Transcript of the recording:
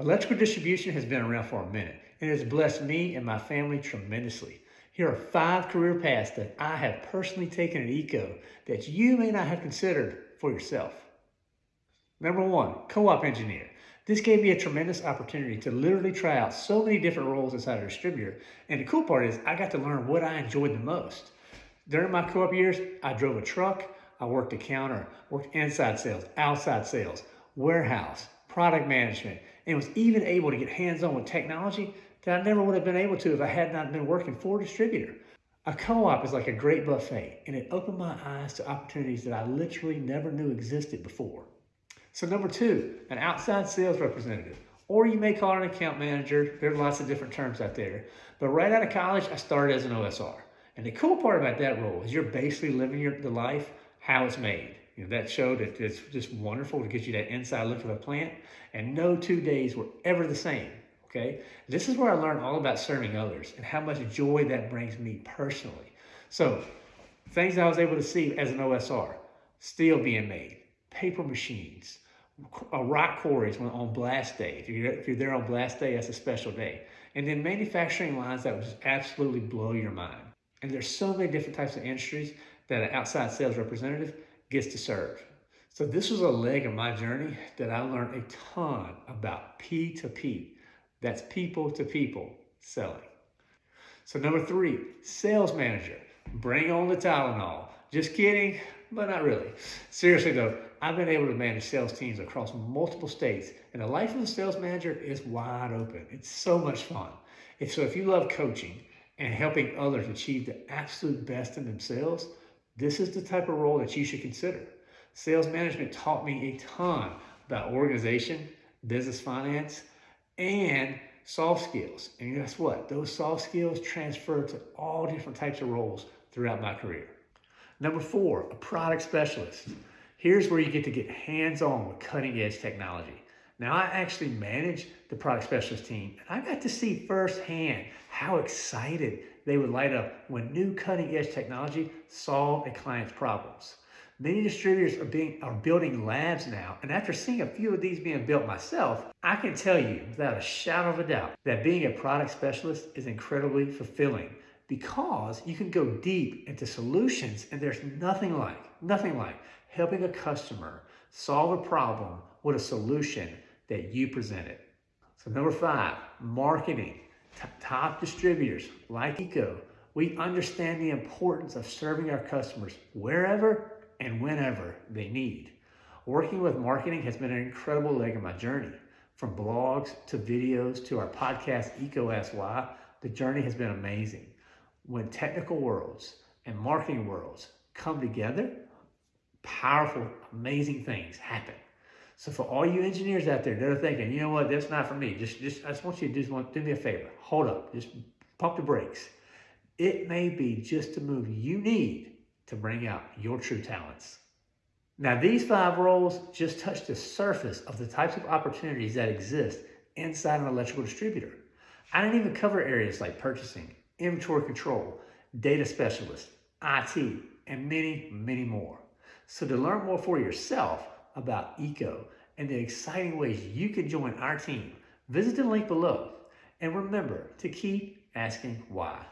Electrical distribution has been around for a minute and has blessed me and my family tremendously. Here are five career paths that I have personally taken at EECO that you may not have considered for yourself. Number one, co-op engineer. This gave me a tremendous opportunity to literally try out so many different roles inside a distributor. And the cool part is I got to learn what I enjoyed the most. During my co-op years, I drove a truck, I worked a counter, worked inside sales, outside sales, warehouse, product management, and was even able to get hands-on with technology that I never would have been able to if I had not been working for a distributor. A co-op is like a great buffet, and it opened my eyes to opportunities that I literally never knew existed before. So number two, an outside sales representative, or you may call it an account manager. There are lots of different terms out there. But right out of college, I started as an OSR. And the cool part about that role is you're basically living your, the life how it's made. You know, that showed that it's just wonderful to get you that inside look of a plant. And no two days were ever the same. Okay. This is where I learned all about serving others and how much joy that brings me personally. So things I was able to see as an OSR, steel being made, paper machines, rock quarries on blast day. If you're, if you're there on blast day, that's a special day. And then manufacturing lines that would just absolutely blow your mind. And there's so many different types of industries that an outside sales representative gets to serve. So this was a leg of my journey that I learned a ton about P2P. That's people to people selling. So number three, sales manager. Bring on the Tylenol. Just kidding, but not really. Seriously though, I've been able to manage sales teams across multiple states, and the life of a sales manager is wide open. It's so much fun. And so if you love coaching and helping others achieve the absolute best in themselves, this is the type of role that you should consider. Sales management taught me a ton about organization, business finance, and soft skills. And guess what? Those soft skills transfer to all different types of roles throughout my career. Number four, a product specialist. Here's where you get to get hands-on with cutting edge technology. Now I actually manage the product specialist team and I got to see firsthand how excited they would light up when new cutting edge technology solved a client's problems. Many distributors are, being, are building labs now, and after seeing a few of these being built myself, I can tell you without a shadow of a doubt that being a product specialist is incredibly fulfilling because you can go deep into solutions and there's nothing like, nothing like helping a customer solve a problem with a solution that you presented. So number five, marketing. T top distributors like EECO, we understand the importance of serving our customers wherever and whenever they need. Working with marketing has been an incredible leg of my journey. From blogs to videos to our podcast, EECO Ask Why, the journey has been amazing. When technical worlds and marketing worlds come together, powerful, amazing things happen. So for all you engineers out there that are thinking, you know what, that's not for me. Just, just I just want you to just want, do me a favor. Hold up. Just pump the brakes. It may be just the move you need to bring out your true talents. Now, these five roles just touch the surface of the types of opportunities that exist inside an electrical distributor. I didn't even cover areas like purchasing, inventory control, data specialist, IT, and many, many more. So to learn more for yourself about EECO and the exciting ways you can join our team, visit the link below. And remember to keep asking why.